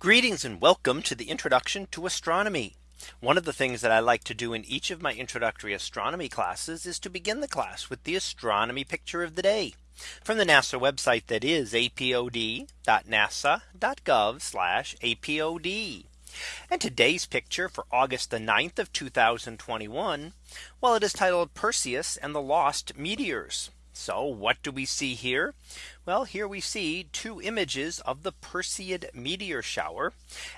Greetings and welcome to the introduction to astronomy. One of the things that I like to do in each of my introductory astronomy classes is to begin the class with the astronomy picture of the day from the NASA website that is apod.nasa.gov apod. And today's picture for August the 9th of 2021. Well, it is titled Perseids and the lost meteors. So what do we see here? Well, here we see two images of the Perseid meteor shower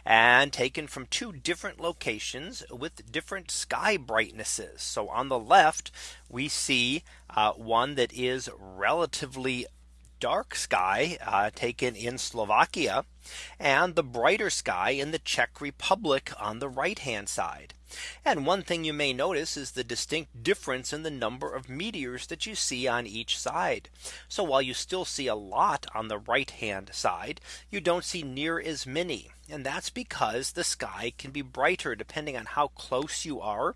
and taken from two different locations with different sky brightnesses. So on the left, we see uh, one that is relatively dark sky uh, taken in Slovakia and the brighter sky in the Czech Republic on the right hand side. And one thing you may notice is the distinct difference in the number of meteors that you see on each side. So while you still see a lot on the right hand side, you don't see near as many. And that's because the sky can be brighter depending on how close you are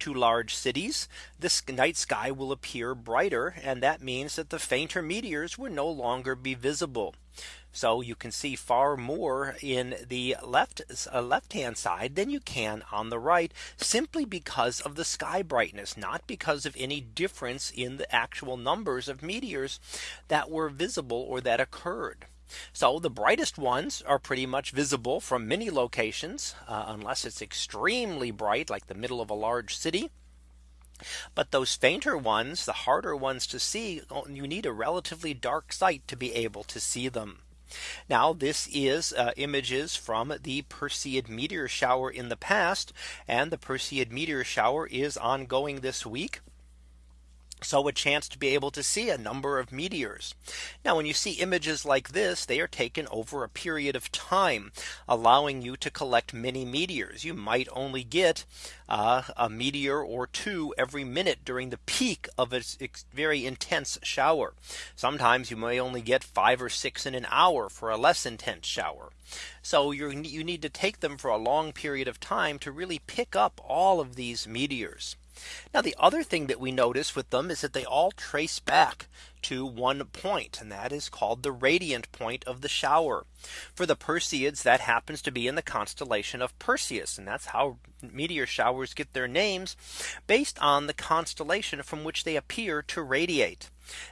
to large cities. This night sky will appear brighter. And that means that the fainter meteors will no longer be visible. So you can see far more in the left uh, left hand side than you can on the right simply because of the sky brightness not because of any difference in the actual numbers of meteors that were visible or that occurred. So the brightest ones are pretty much visible from many locations uh, unless it's extremely bright like the middle of a large city. But those fainter ones, the harder ones to see, you need a relatively dark sight to be able to see them. Now this is uh, images from the Perseid meteor shower in the past and the Perseid meteor shower is ongoing this week. So a chance to be able to see a number of meteors. Now when you see images like this, they are taken over a period of time, allowing you to collect many meteors. You might only get uh, a meteor or two every minute during the peak of a very intense shower. Sometimes you may only get five or six in an hour for a less intense shower. So you you need to take them for a long period of time to really pick up all of these meteors. Now the other thing that we notice with them is that they all trace back to one point and that is called the radiant point of the shower. For the Perseids that happens to be in the constellation of Perseus and that's how meteor showers get their names based on the constellation from which they appear to radiate.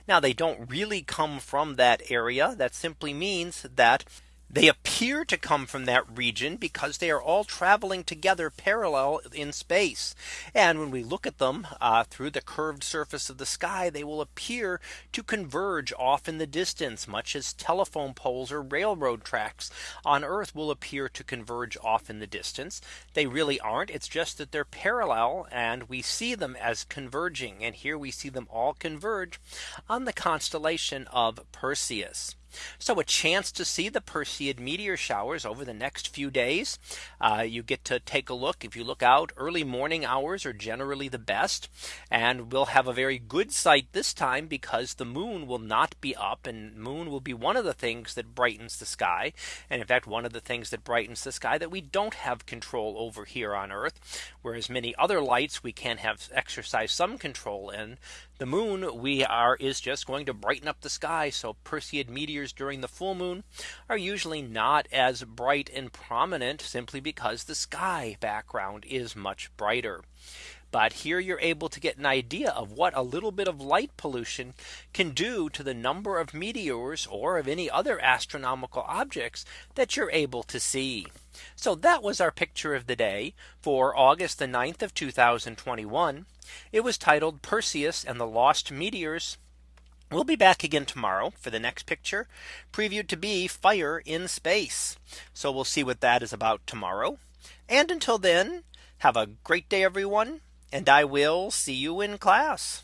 Now they don't really come from that area that simply means that they appear to come from that region because they are all traveling together parallel in space. And when we look at them uh, through the curved surface of the sky, they will appear to converge off in the distance, much as telephone poles or railroad tracks on Earth will appear to converge off in the distance. They really aren't. It's just that they're parallel and we see them as converging. And here we see them all converge on the constellation of Perseus. So a chance to see the Perseid meteor showers over the next few days. Uh, you get to take a look if you look out early morning hours are generally the best. And we'll have a very good sight this time because the moon will not be up and moon will be one of the things that brightens the sky. And in fact, one of the things that brightens the sky that we don't have control over here on Earth. Whereas many other lights we can have exercise some control in the moon we are is just going to brighten up the sky. So Perseid meteors during the full moon are usually not as bright and prominent simply because the sky background is much brighter. But here you're able to get an idea of what a little bit of light pollution can do to the number of meteors or of any other astronomical objects that you're able to see. So that was our picture of the day for August the 9th of 2021. It was titled Perseids and the lost meteors. We'll be back again tomorrow for the next picture previewed to be fire in space. So we'll see what that is about tomorrow. And until then, have a great day, everyone. And I will see you in class.